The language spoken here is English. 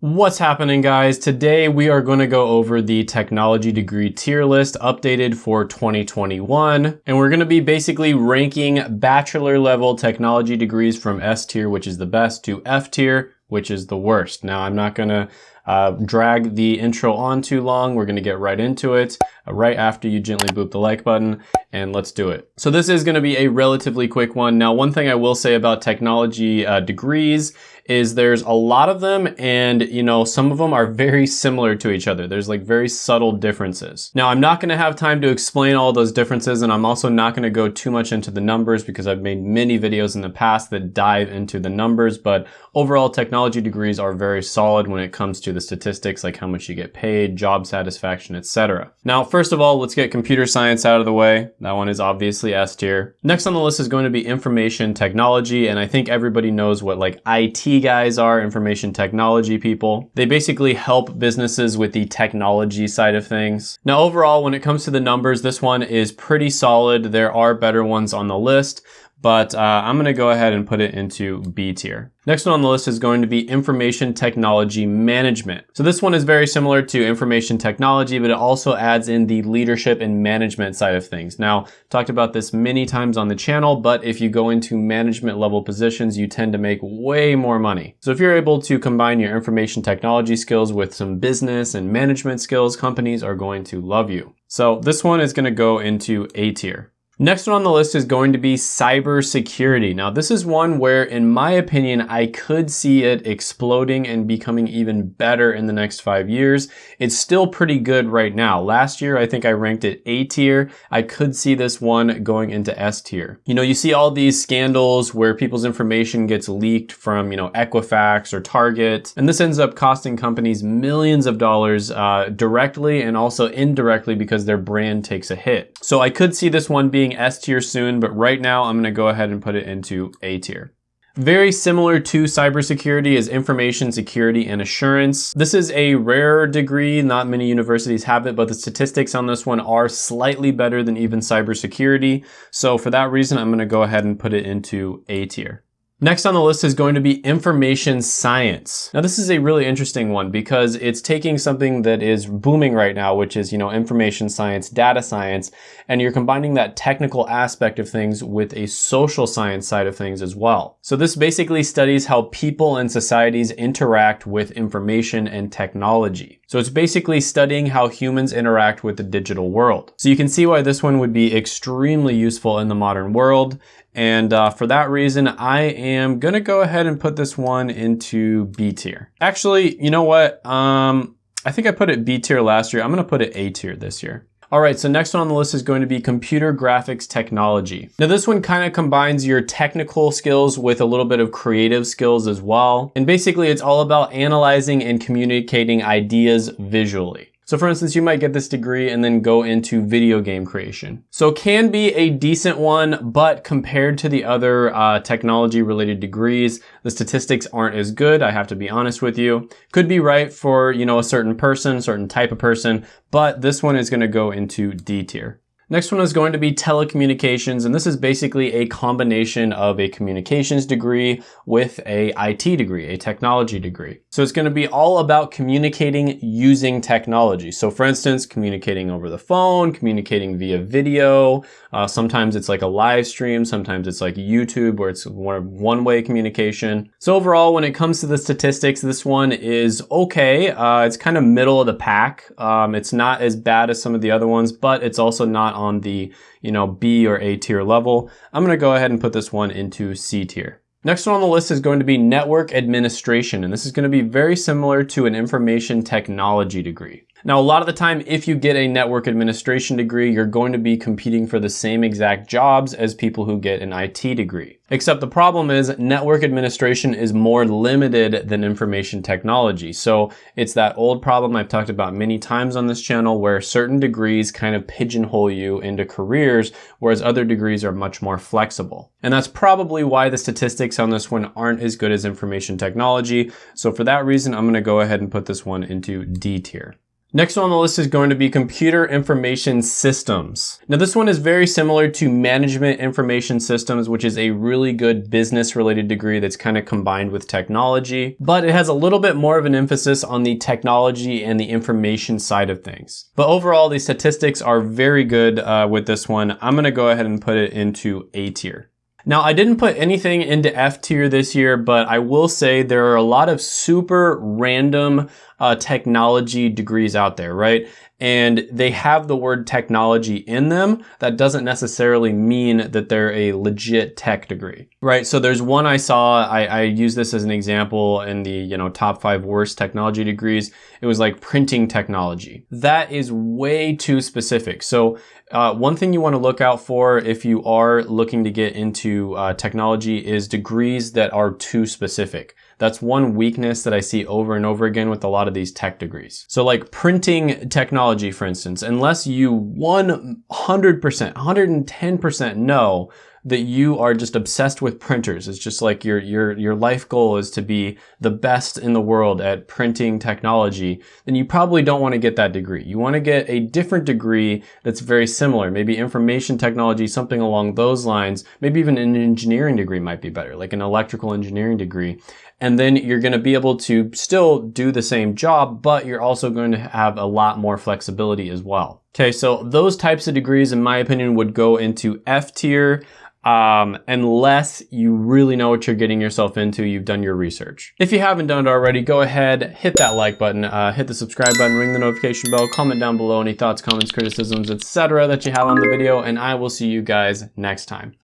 What's happening guys? Today we are going to go over the technology degree tier list updated for 2021 and we're going to be basically ranking bachelor level technology degrees from S tier which is the best to F tier which is the worst. Now I'm not going to uh, drag the intro on too long. We're gonna get right into it uh, right after you gently boop the like button and let's do it. So this is gonna be a relatively quick one. Now, one thing I will say about technology uh, degrees is there's a lot of them and you know some of them are very similar to each other. There's like very subtle differences. Now I'm not gonna have time to explain all those differences and I'm also not gonna go too much into the numbers because I've made many videos in the past that dive into the numbers but overall technology degrees are very solid when it comes to the statistics like how much you get paid, job satisfaction, etc. Now first of all let's get computer science out of the way. That one is obviously S tier. Next on the list is going to be information technology and I think everybody knows what like IT guys are, information technology people. They basically help businesses with the technology side of things. Now overall, when it comes to the numbers, this one is pretty solid. There are better ones on the list, but uh, I'm gonna go ahead and put it into B tier. Next one on the list is going to be information technology management. So this one is very similar to information technology, but it also adds in the leadership and management side of things. Now, talked about this many times on the channel, but if you go into management level positions, you tend to make way more money. So if you're able to combine your information technology skills with some business and management skills, companies are going to love you. So this one is gonna go into A tier. Next one on the list is going to be cybersecurity. Now this is one where in my opinion, I could see it exploding and becoming even better in the next five years. It's still pretty good right now. Last year, I think I ranked it A tier. I could see this one going into S tier. You know, you see all these scandals where people's information gets leaked from, you know, Equifax or Target, and this ends up costing companies millions of dollars uh, directly and also indirectly because their brand takes a hit. So I could see this one being being S tier soon, but right now I'm gonna go ahead and put it into A tier. Very similar to cybersecurity is information security and assurance. This is a rare degree, not many universities have it, but the statistics on this one are slightly better than even cybersecurity. So for that reason, I'm gonna go ahead and put it into A tier. Next on the list is going to be information science. Now this is a really interesting one because it's taking something that is booming right now, which is, you know, information science, data science, and you're combining that technical aspect of things with a social science side of things as well. So this basically studies how people and societies interact with information and technology. So it's basically studying how humans interact with the digital world. So you can see why this one would be extremely useful in the modern world. And uh, for that reason, I am gonna go ahead and put this one into B tier. Actually, you know what? Um, I think I put it B tier last year. I'm gonna put it A tier this year. All right, so next one on the list is going to be computer graphics technology. Now this one kind of combines your technical skills with a little bit of creative skills as well. And basically it's all about analyzing and communicating ideas visually. So for instance, you might get this degree and then go into video game creation. So can be a decent one, but compared to the other uh, technology related degrees, the statistics aren't as good. I have to be honest with you. Could be right for, you know, a certain person, certain type of person, but this one is gonna go into D tier. Next one is going to be telecommunications, and this is basically a combination of a communications degree with a IT degree, a technology degree. So it's gonna be all about communicating using technology. So for instance, communicating over the phone, communicating via video, uh, sometimes it's like a live stream, sometimes it's like YouTube where it's one-way communication. So overall, when it comes to the statistics, this one is okay. Uh, it's kind of middle of the pack. Um, it's not as bad as some of the other ones, but it's also not on the, you know, B or A tier level. I'm gonna go ahead and put this one into C tier. Next one on the list is going to be network administration, and this is going to be very similar to an information technology degree. Now, a lot of the time, if you get a network administration degree, you're going to be competing for the same exact jobs as people who get an IT degree. Except the problem is network administration is more limited than information technology. So it's that old problem I've talked about many times on this channel where certain degrees kind of pigeonhole you into careers, whereas other degrees are much more flexible. And that's probably why the statistics on this one aren't as good as information technology. So for that reason, I'm gonna go ahead and put this one into D tier. Next one on the list is going to be computer information systems. Now this one is very similar to management information systems, which is a really good business related degree that's kind of combined with technology, but it has a little bit more of an emphasis on the technology and the information side of things. But overall, the statistics are very good uh, with this one. I'm gonna go ahead and put it into A tier. Now, I didn't put anything into F tier this year, but I will say there are a lot of super random uh, technology degrees out there, right? And they have the word technology in them. That doesn't necessarily mean that they're a legit tech degree, right? So there's one I saw, I, I use this as an example in the, you know, top five worst technology degrees. It was like printing technology. That is way too specific. So uh, one thing you want to look out for if you are looking to get into uh, technology is degrees that are too specific. That's one weakness that I see over and over again with a lot of these tech degrees. So like printing technology, for instance, unless you 100%, 110% know that you are just obsessed with printers. It's just like your, your, your life goal is to be the best in the world at printing technology, then you probably don't want to get that degree. You want to get a different degree that's very similar, maybe information technology, something along those lines. Maybe even an engineering degree might be better, like an electrical engineering degree. And then you're going to be able to still do the same job, but you're also going to have a lot more flexibility as well. Okay, so those types of degrees, in my opinion, would go into F tier um, unless you really know what you're getting yourself into, you've done your research. If you haven't done it already, go ahead, hit that like button, uh, hit the subscribe button, ring the notification bell, comment down below any thoughts, comments, criticisms, etc. that you have on the video, and I will see you guys next time.